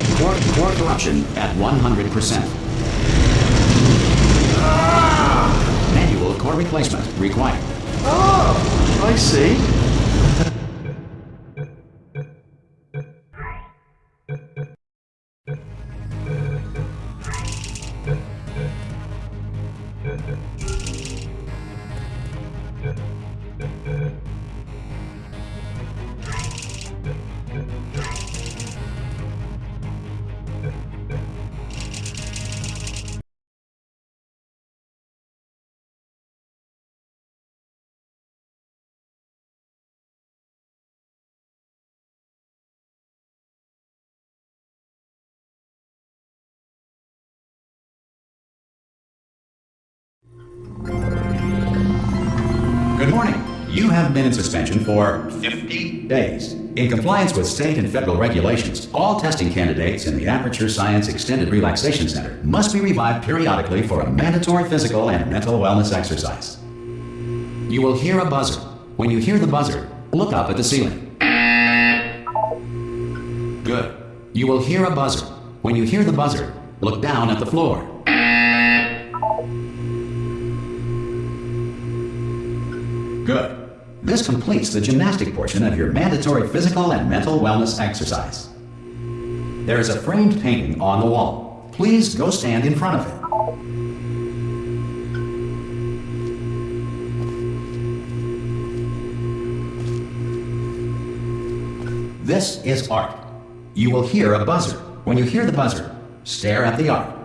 Core, core corruption at 100%. Manual core replacement required. Oh, I see. Good morning. You have been in suspension for 50 days. In compliance with state and federal regulations, all testing candidates in the Aperture Science Extended Relaxation Center must be revived periodically for a mandatory physical and mental wellness exercise. You will hear a buzzer. When you hear the buzzer, look up at the ceiling. Good. You will hear a buzzer. When you hear the buzzer, look down at the floor. Good. This completes the gymnastic portion of your mandatory physical and mental wellness exercise. There is a framed painting on the wall. Please go stand in front of it. This is art. You will hear a buzzer. When you hear the buzzer, stare at the art.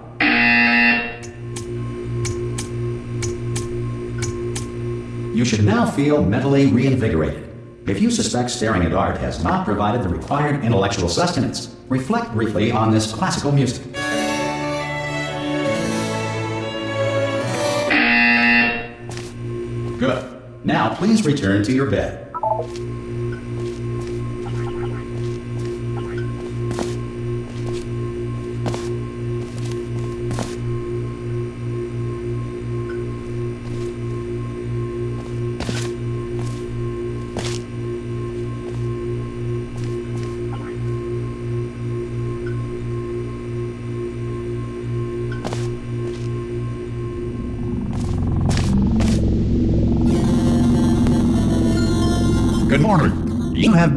You should now feel mentally reinvigorated. If you suspect staring at art has not provided the required intellectual sustenance, reflect briefly on this classical music. Good. Now please return to your bed.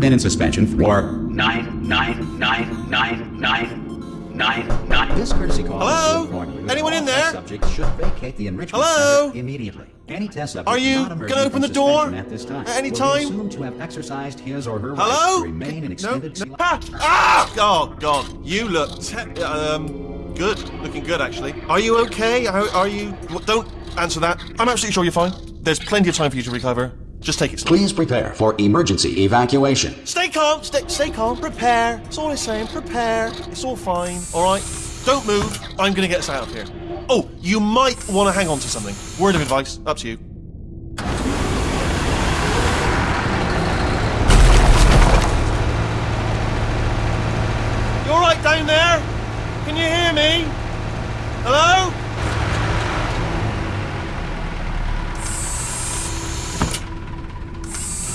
Been in suspension for nine, nine, nine, nine, nine, nine, nine. This courtesy call Hello? is to inform you that Anyone in there? Subjects should vacate the enrichment Hello? center immediately. Any test subject Are you gonna open the door suspension at this time at any time? assumed to have exercised his or her Hello? rights to remain in extended. no. Ah! ah! Oh God, you look te- um good, looking good actually. Are you okay? Are, are you? Don't answer that. I'm absolutely sure you're fine. There's plenty of time for you to recover. Just take it slow. Please prepare for emergency evacuation. Stay calm. Stay, stay calm. Prepare. It's all I'm saying. Prepare. It's all fine. All right. Don't move. I'm gonna get us out of here. Oh, you might want to hang on to something. Word of advice. Up to you. You all right down there? Can you hear me? Hello?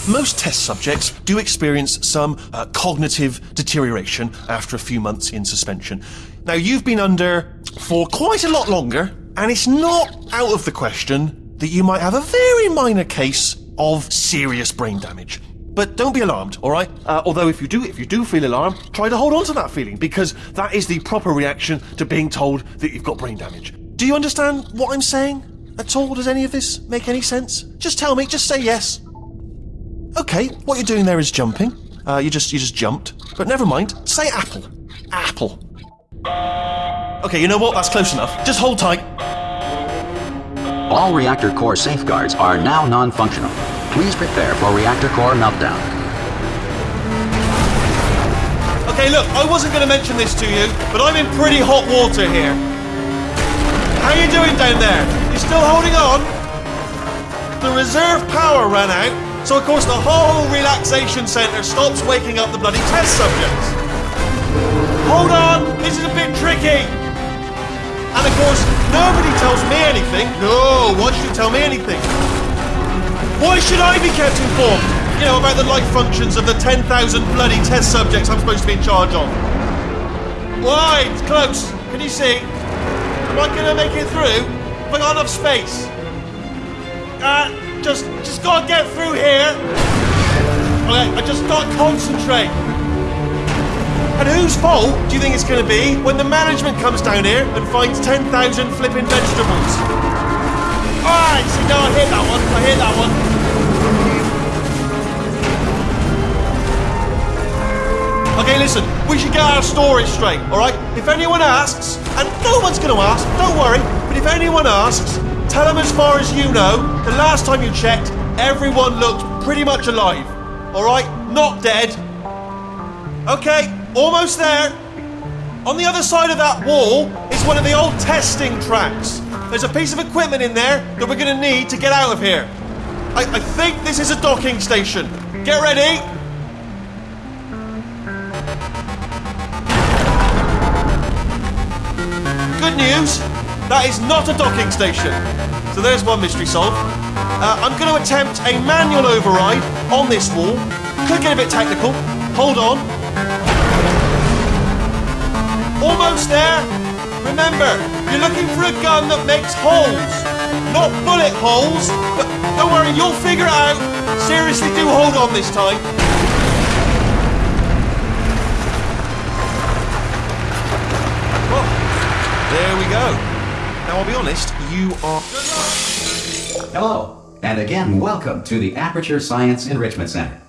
Most test subjects do experience some uh, cognitive deterioration after a few months in suspension. Now, you've been under for quite a lot longer, and it's not out of the question that you might have a very minor case of serious brain damage. But don't be alarmed, all right? Uh, although if you do, if you do feel alarmed, try to hold on to that feeling because that is the proper reaction to being told that you've got brain damage. Do you understand what I'm saying at all? Does any of this make any sense? Just tell me. Just say yes. Okay, what you're doing there is jumping. Uh, you just you just jumped. But never mind. Say apple. Apple. Okay, you know what? That's close enough. Just hold tight. All reactor core safeguards are now non-functional. Please prepare for reactor core meltdown. Okay, look, I wasn't going to mention this to you, but I'm in pretty hot water here. How are you doing down there? You still holding on? The reserve power ran out, so of course the whole relaxation centre stops waking up the bloody test subjects. Hold on, this is a bit tricky. And of course, nobody tells me anything. No, why should you tell me anything? Why should I be kept informed? You know, about the life functions of the 10,000 bloody test subjects I'm supposed to be in charge of. Why? It's close. Can you see? Am I gonna make it through? Have I got enough space? Uh, just, just gotta get through here. Okay, I just gotta concentrate. And whose fault do you think it's gonna be when the management comes down here and finds 10,000 flipping vegetables? Alright, see, now I hit that one. I hit that one. Okay, listen, we should get our story straight, alright? If anyone asks, and no one's gonna ask, don't worry, but if anyone asks, tell them as far as you know, the last time you checked, everyone looked pretty much alive. Alright? Not dead. Okay, almost there. On the other side of that wall is one of the old testing tracks. There's a piece of equipment in there that we're gonna need to get out of here. I, I think this is a docking station. Get ready. Good news, that is not a docking station. So there's one mystery solved. Uh, I'm going to attempt a manual override on this wall. Could get a bit technical. Hold on. Almost there. Remember, you're looking for a gun that makes holes. Not bullet holes, but don't worry, you'll figure it out. Seriously, do hold on this time. There we go. Now, I'll be honest, you are. Hello, and again, welcome to the Aperture Science Enrichment Center.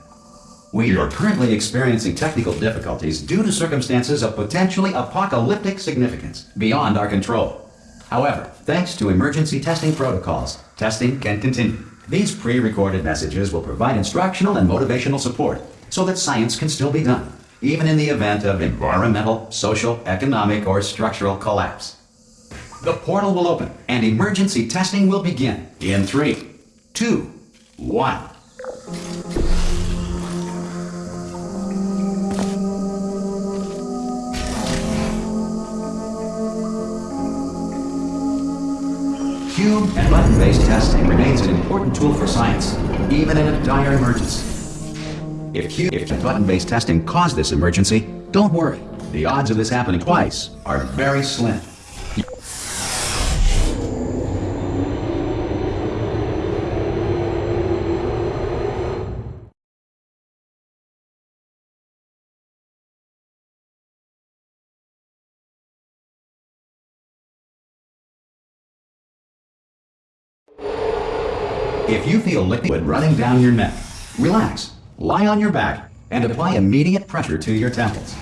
We are currently experiencing technical difficulties due to circumstances of potentially apocalyptic significance beyond our control. However, thanks to emergency testing protocols, testing can continue. These pre-recorded messages will provide instructional and motivational support so that science can still be done, even in the event of environmental, social, economic, or structural collapse. The portal will open and emergency testing will begin in three, two, one. Cube and button-based testing remains an important tool for science, even in a dire emergency. If cube if button-based testing caused this emergency, don't worry. The odds of this happening twice are very slim. If you feel liquid running down your neck, relax, lie on your back, and apply immediate pressure to your temples.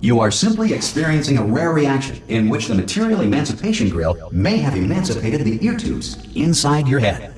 You are simply experiencing a rare reaction in which the material emancipation grill may have emancipated the ear tubes inside your head.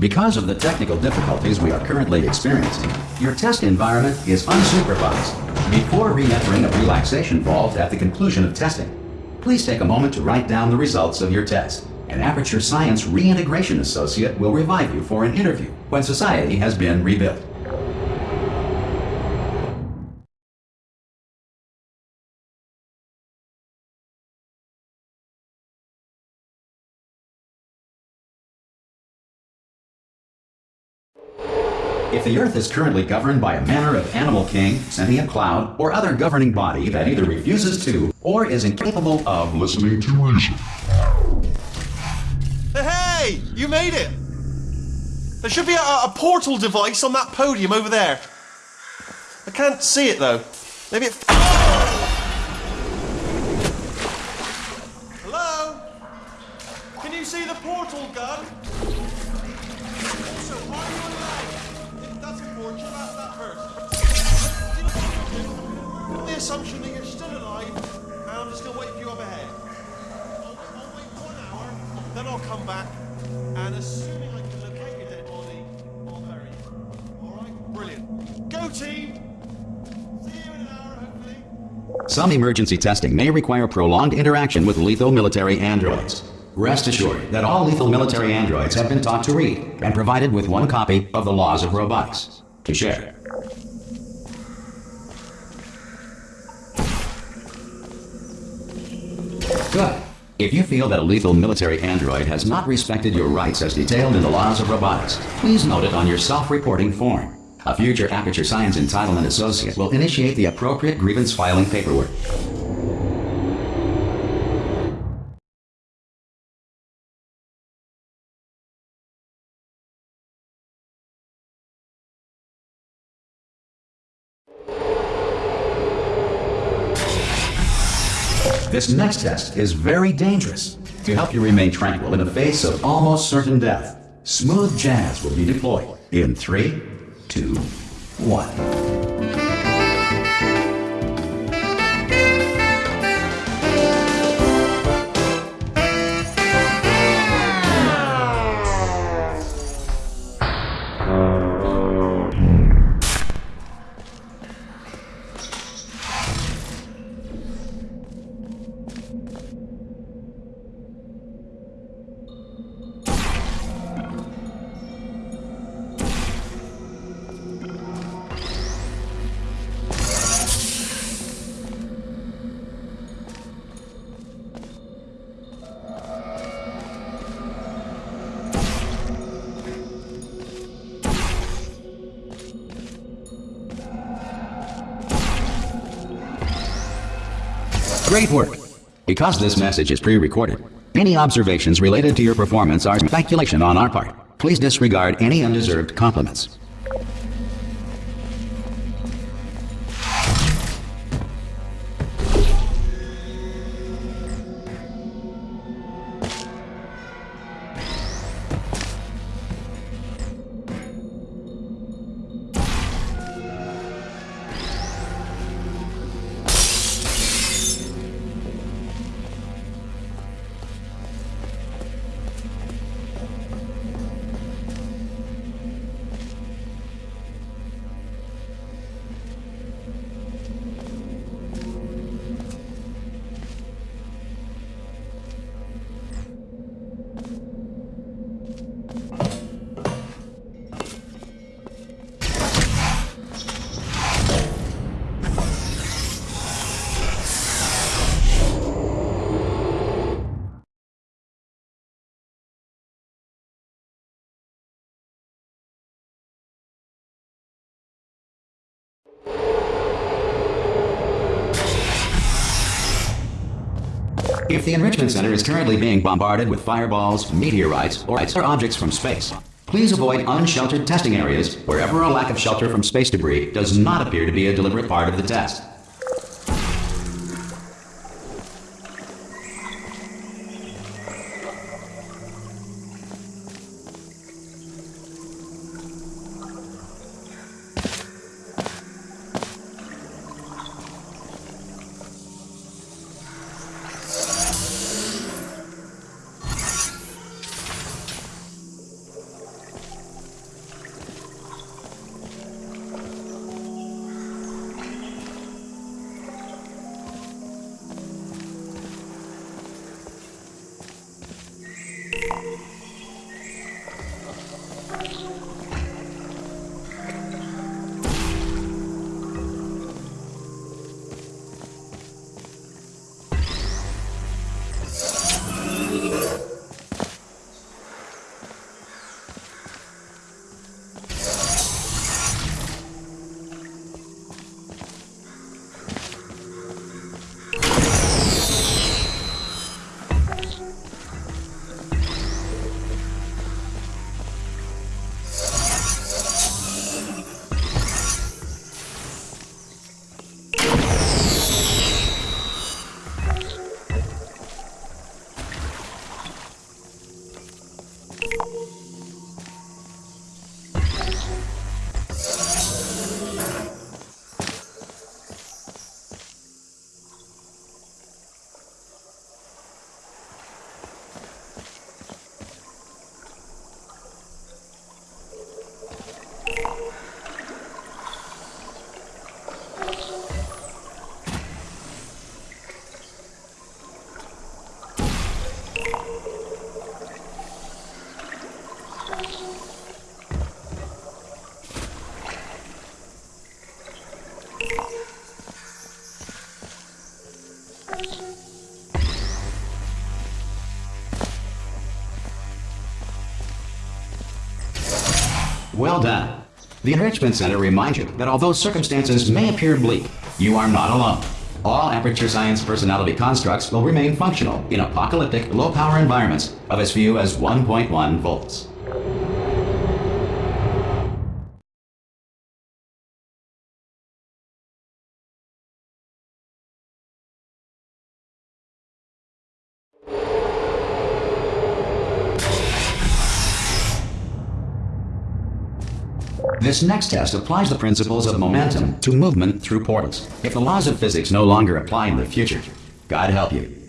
Because of the technical difficulties we are currently experiencing, your test environment is unsupervised. Before re-entering a relaxation vault at the conclusion of testing, please take a moment to write down the results of your test. An Aperture Science Reintegration Associate will revive you for an interview when society has been rebuilt. If the Earth is currently governed by a manner of animal king, sentient cloud, or other governing body that either refuses to or is incapable of listening to reason, Hey, you made it! There should be a, a portal device on that podium over there. I can't see it though. Maybe it. Hello? Can you see the portal gun? That? On the assumption that you're still alive, and I'm just gonna wait for you up ahead. I'll, I'll wait one hour, then I'll come back, and assuming I can locate your dead body, I'll bury you. team. In an hour, hopefully. Some emergency testing may require prolonged interaction with lethal military androids. Rest assured that all lethal military androids have been taught to read and provided with one copy of the Laws of Robotics to share. Good. If you feel that a lethal military android has not respected your rights as detailed in the Laws of Robotics, please note it on your self-reporting form. A future Aperture Science Entitlement Associate will initiate the appropriate grievance filing paperwork. This next test is very dangerous. To help you remain tranquil in the face of almost certain death, smooth jazz will be deployed in three, two, one. Great work. Because this message is pre-recorded, any observations related to your performance are speculation on our part. Please disregard any undeserved compliments. If the Enrichment Center is currently being bombarded with fireballs, meteorites, or objects from space, please avoid unsheltered testing areas wherever a lack of shelter from space debris does not appear to be a deliberate part of the test. Well done. The Enrichment Center reminds you that although circumstances may appear bleak, you are not alone. All Aperture Science personality constructs will remain functional in apocalyptic, low-power environments of as few as 1.1 volts. This next test applies the principles of momentum to movement through portals. If the laws of physics no longer apply in the future, God help you.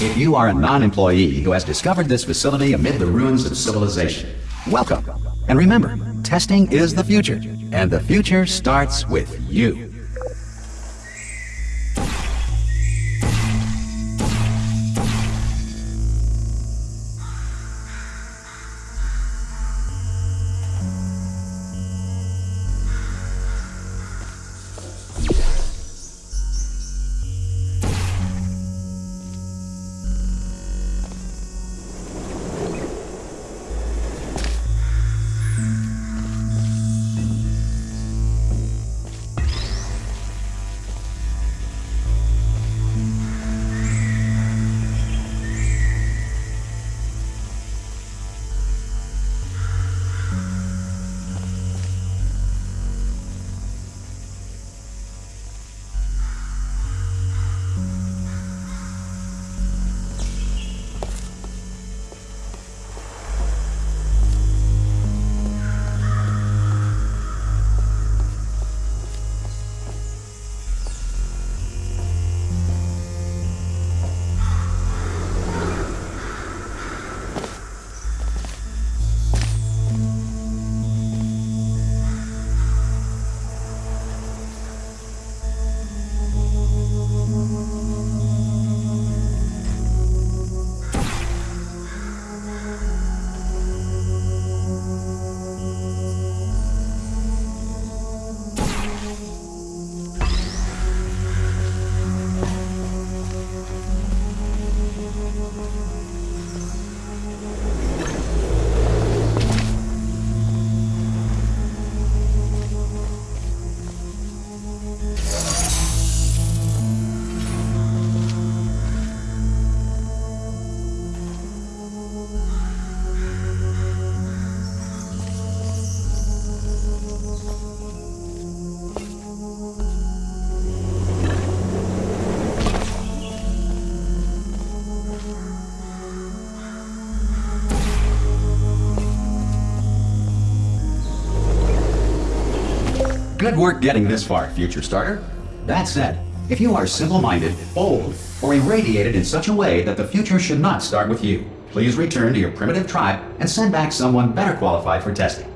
If you are a non-employee who has discovered this facility amid the ruins of civilization, welcome. And remember, testing is the future, and the future starts with you. Good work getting this far, future starter. That said, if you are simple-minded, old, or irradiated in such a way that the future should not start with you, please return to your primitive tribe and send back someone better qualified for testing.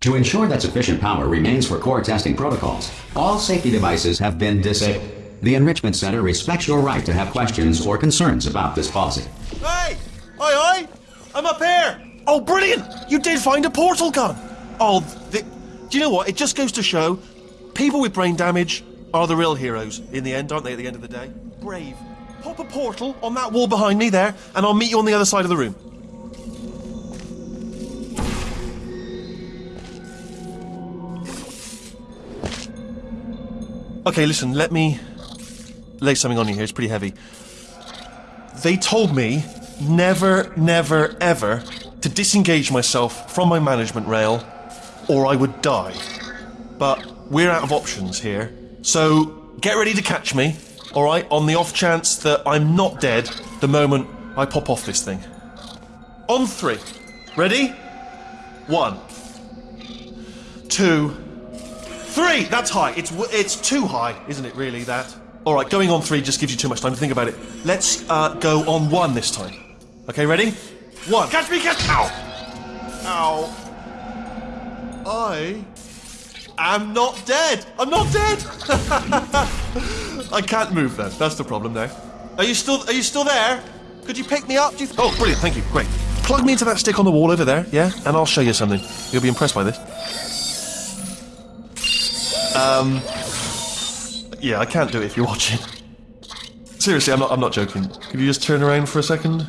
To ensure that sufficient power remains for core testing protocols, all safety devices have been disabled. The Enrichment Center respects your right to have questions or concerns about this policy. Hey! Oi, oi! I'm up here! Oh, brilliant! You did find a portal gun! Oh, the, do you know what? It just goes to show People with brain damage are the real heroes in the end, aren't they, at the end of the day? Brave. Pop a portal on that wall behind me there, and I'll meet you on the other side of the room. Okay, listen, let me lay something on you here. It's pretty heavy. They told me never, never, ever to disengage myself from my management rail or I would die. But we're out of options here. So get ready to catch me, alright, on the off chance that I'm not dead the moment I pop off this thing. On three. Ready? One. Two. Three! That's high. It's, it's too high, isn't it, really, that? Alright, going on three just gives you too much time to think about it. Let's uh, go on one this time. Okay, ready? One. Catch me, catch me. Ow! Ow. I am not dead. I'm not dead. I can't move then. That's the problem now. Are you still are you still there? Could you pick me up? Do you oh, brilliant. Thank you. Great. Plug me into that stick on the wall over there, yeah? And I'll show you something. You'll be impressed by this. Um Yeah, I can't do it if you're watching. Seriously, I'm not I'm not joking. Could you just turn around for a second?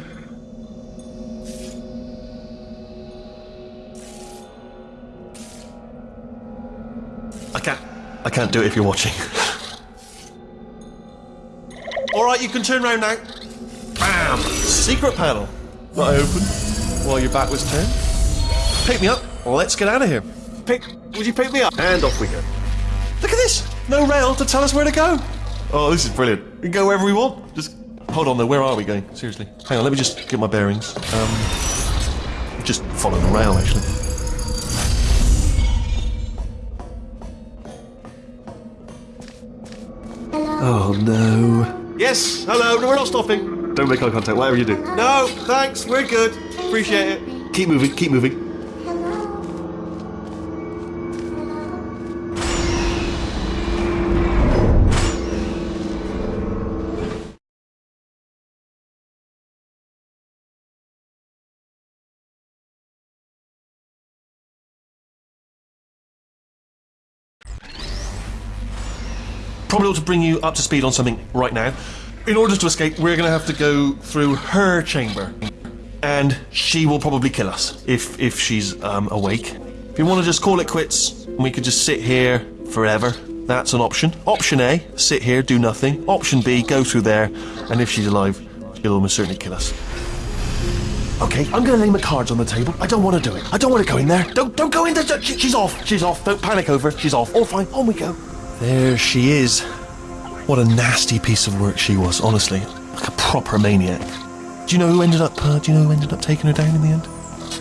I can't. I can't do it if you're watching. All right, you can turn around now. Bam! Secret panel. That I opened while your back was turned. Pick me up. Let's get out of here. Pick. Would you pick me up? And off we go. Look at this. No rail to tell us where to go. Oh, this is brilliant. We can go wherever we want. Just hold on though. Where are we going? Seriously. Hang on. Let me just get my bearings. Um, just follow the rail actually. Oh no. Yes, hello, no, we're not stopping. Don't make eye contact, whatever you do. No, thanks, we're good. Appreciate it. Keep moving, keep moving. Ought to bring you up to speed on something right now. In order to escape, we're going to have to go through her chamber, and she will probably kill us if if she's um, awake. If you want to just call it quits, we could just sit here forever. That's an option. Option A: sit here, do nothing. Option B: go through there, and if she's alive, she'll almost certainly kill us. Okay, I'm gonna lay my cards on the table. I don't want to do it. I don't want to go in there. Don't don't go in there. She- She's off. She's off. Don't panic over. She's off. All fine. On we go. There she is. What a nasty piece of work she was, honestly. Like a proper maniac. Do you know who ended up uh, do you know who ended up taking her down in the end?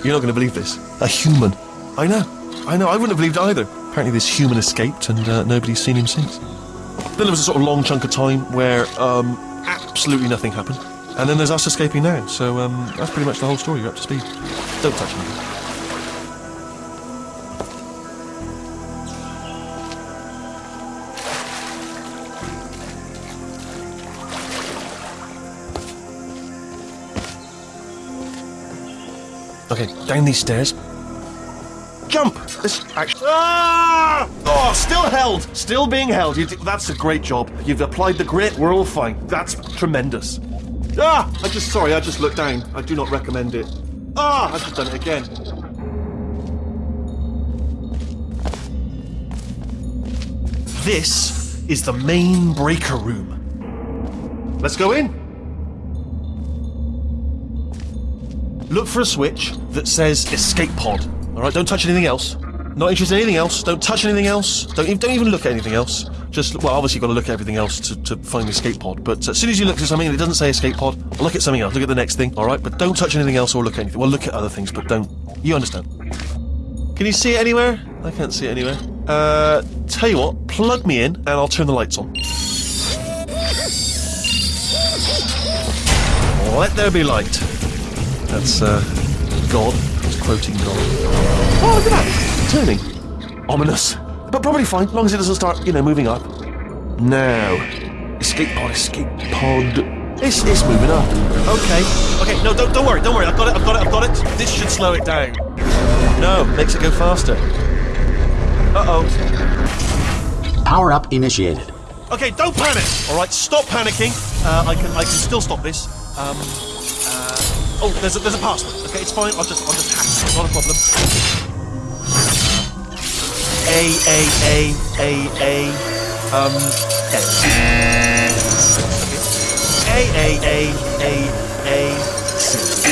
You're not gonna believe this. A human. I know. I know, I wouldn't have believed it either. Apparently this human escaped and uh, nobody's seen him since. Then there was a sort of long chunk of time where um, absolutely nothing happened. And then there's us escaping now. So um, that's pretty much the whole story. You're up to speed. Don't touch me. Okay, down these stairs. Jump! This actually. Ah! Oh, still held! Still being held. That's a great job. You've applied the grit, we're all fine. That's tremendous. Ah! I just. Sorry, I just looked down. I do not recommend it. Ah! I've just done it again. This is the main breaker room. Let's go in. Look for a switch that says escape pod. All right, don't touch anything else. Not interested in anything else. Don't touch anything else. Don't even, don't even look at anything else. Just well, obviously you've got to look at everything else to, to find the escape pod. But as soon as you look at something and it doesn't say escape pod, look at something else. Look at the next thing. All right, but don't touch anything else or look at anything. Well, look at other things, but don't. You understand? Can you see it anywhere? I can't see it anywhere. Uh, tell you what, plug me in and I'll turn the lights on. Let there be light. That's uh, God. He's quoting God. Oh, look at that! Turning. Ominous. But probably fine, as long as it doesn't start, you know, moving up. Now. Escape pod, escape pod. It's, it's moving up. Okay. Okay, no, don't, don't worry, don't worry. I've got it, I've got it, I've got it. This should slow it down. No, makes it go faster. Uh oh. Power up initiated. Okay, don't panic. All right, stop panicking. Uh, I can I can still stop this. Um, oh, there's a, there's a password. Okay, it's fine. I'll just I'll just hack it. Not a problem. A A A A A um A A A A A A C.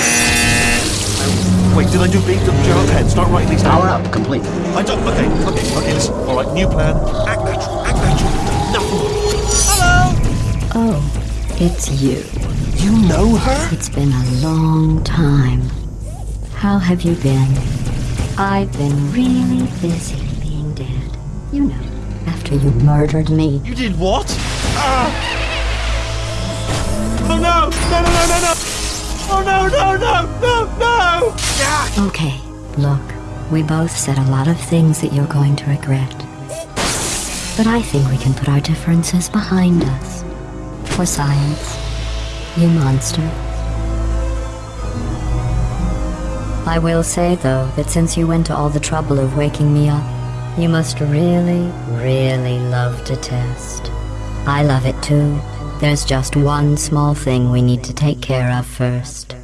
Wait, did I do big? Did I pen? Start writing these down. Power up complete. I don't. Okay, okay, okay. Listen. All right, new plan. Act natural. Act natural. Nothing. Hello. Oh, it's you. You know her? It's been a long time. How have you been? I've been really busy being dead. You know, after you murdered me. You did what? Ah! Oh no! No! No! No! No! No! Oh no! No! No! No! No! Okay, look, we both said a lot of things that you're going to regret. But I think we can put our differences behind us. For science. You monster. I will say, though, that since you went to all the trouble of waking me up, you must really, really love to test. I love it too. There's just one small thing we need to take care of first.